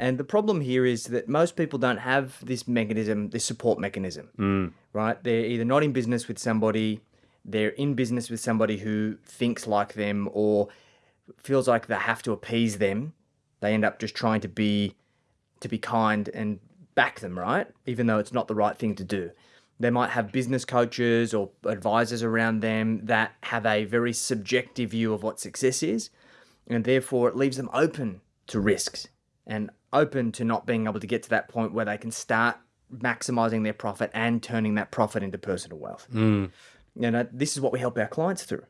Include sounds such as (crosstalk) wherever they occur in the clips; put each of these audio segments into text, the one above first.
And the problem here is that most people don't have this mechanism, this support mechanism, mm. right? They're either not in business with somebody, they're in business with somebody who thinks like them or feels like they have to appease them. They end up just trying to be to be kind and back them, right? Even though it's not the right thing to do. They might have business coaches or advisors around them that have a very subjective view of what success is, and therefore it leaves them open to risks and open to not being able to get to that point where they can start maximizing their profit and turning that profit into personal wealth. Mm. You know, this is what we help our clients through.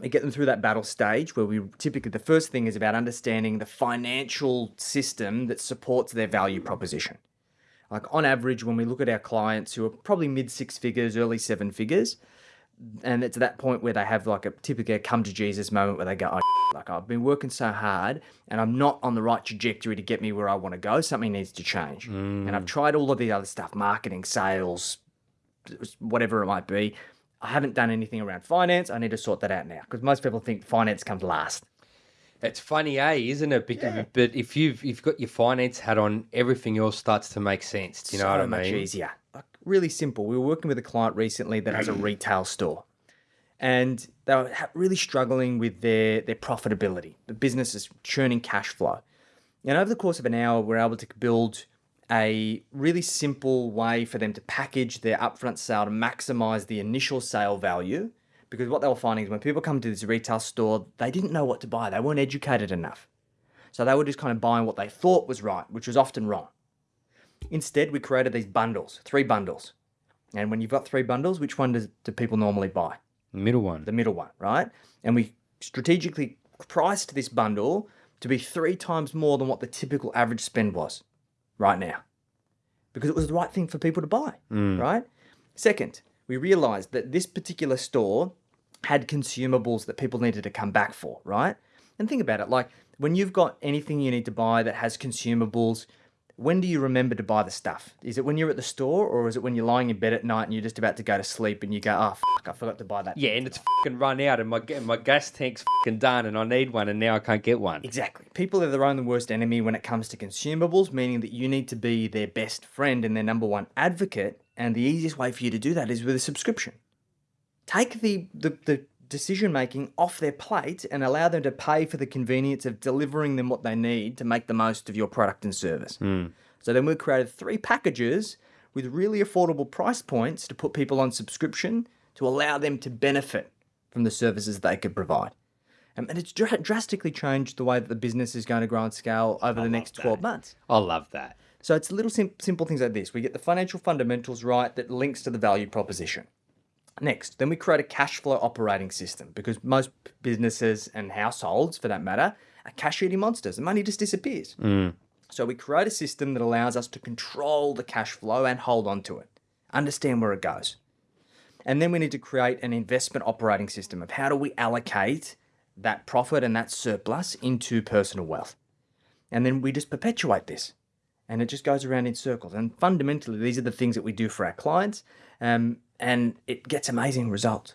We get them through that battle stage where we typically the first thing is about understanding the financial system that supports their value proposition. Like on average, when we look at our clients who are probably mid six figures, early seven figures, and it's at that point where they have like a typically a come to Jesus moment where they go, oh, (laughs) like I've been working so hard and I'm not on the right trajectory to get me where I want to go. Something needs to change. And I've tried all of the other stuff, marketing, sales, whatever it might be. I haven't done anything around finance. I need to sort that out now because most people think finance comes last. It's funny, eh? Isn't it? Because, But if you've you've got your finance hat on, everything else starts to make sense. Do you know so what I mean? much easier. Really simple. We were working with a client recently that has a mm. retail store, and they were really struggling with their their profitability. The business is churning cash flow, and over the course of an hour, we're able to build a really simple way for them to package their upfront sale to maximize the initial sale value. Because what they were finding is when people come to this retail store, they didn't know what to buy. They weren't educated enough. So they were just kind of buying what they thought was right, which was often wrong. Instead, we created these bundles, three bundles. And when you've got three bundles, which one does, do people normally buy? Middle one. The middle one, right? And we strategically priced this bundle to be three times more than what the typical average spend was right now because it was the right thing for people to buy, mm. right? Second, we realized that this particular store had consumables that people needed to come back for, right? And think about it like when you've got anything you need to buy that has consumables, when do you remember to buy the stuff? Is it when you're at the store or is it when you're lying in bed at night and you're just about to go to sleep and you go, oh, fuck, I forgot to buy that? Yeah, and it's fucking run out, and my my gas tank's fucking done, and I need one, and now I can't get one. Exactly. People are their own worst enemy when it comes to consumables, meaning that you need to be their best friend and their number one advocate. And the easiest way for you to do that is with a subscription. Take the, the, the decision making off their plate and allow them to pay for the convenience of delivering them what they need to make the most of your product and service. So then we created three packages with really affordable price points to put people on subscription to allow them to benefit from the services they could provide. Um, and it's dra- drastically changed the way that the business is going to grow and scale over the next 12 months. I love that. So it's little sim- simple things like this. We get the financial fundamentals right that links to the value proposition. Next, then we create a cash flow operating system because most businesses and households, for that matter, are cash eating monsters. The money just disappears. Mm. So we create a system that allows us to control the cash flow and hold on to it, understand where it goes. And then we need to create an investment operating system of how do we allocate that profit and that surplus into personal wealth. And then we just perpetuate this. And it just goes around in circles. And fundamentally, these are the things that we do for our clients. Um, and it gets amazing results.